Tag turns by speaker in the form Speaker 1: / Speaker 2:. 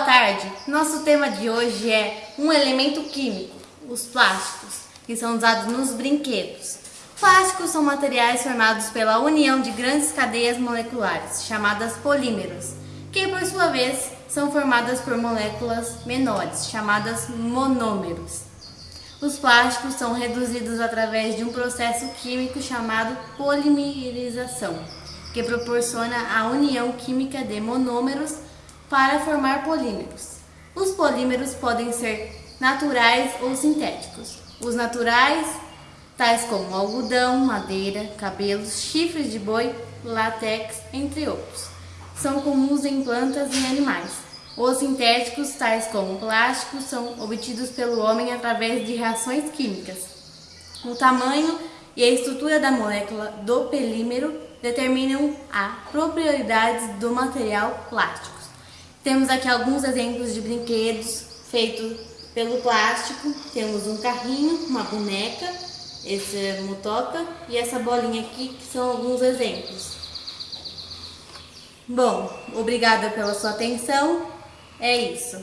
Speaker 1: tarde. Nosso tema de hoje é um elemento químico, os plásticos, que são usados nos brinquedos. Plásticos são materiais formados pela união de grandes cadeias moleculares, chamadas polímeros, que por sua vez são formadas por moléculas menores, chamadas monômeros. Os plásticos são reduzidos através de um processo químico chamado polimerização, que proporciona a união química de monômeros para formar polímeros. Os polímeros podem ser naturais ou sintéticos. Os naturais, tais como algodão, madeira, cabelos, chifres de boi, látex, entre outros, são comuns em plantas e animais. Os sintéticos, tais como plásticos, são obtidos pelo homem através de reações químicas. O tamanho e a estrutura da molécula do polímero determinam a propriedades do material plástico. Temos aqui alguns exemplos de brinquedos feitos pelo plástico. Temos um carrinho, uma boneca, esse é motoca e essa bolinha aqui que são alguns exemplos. Bom, obrigada pela sua atenção. É isso.